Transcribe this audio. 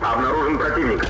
Обнаружен противник.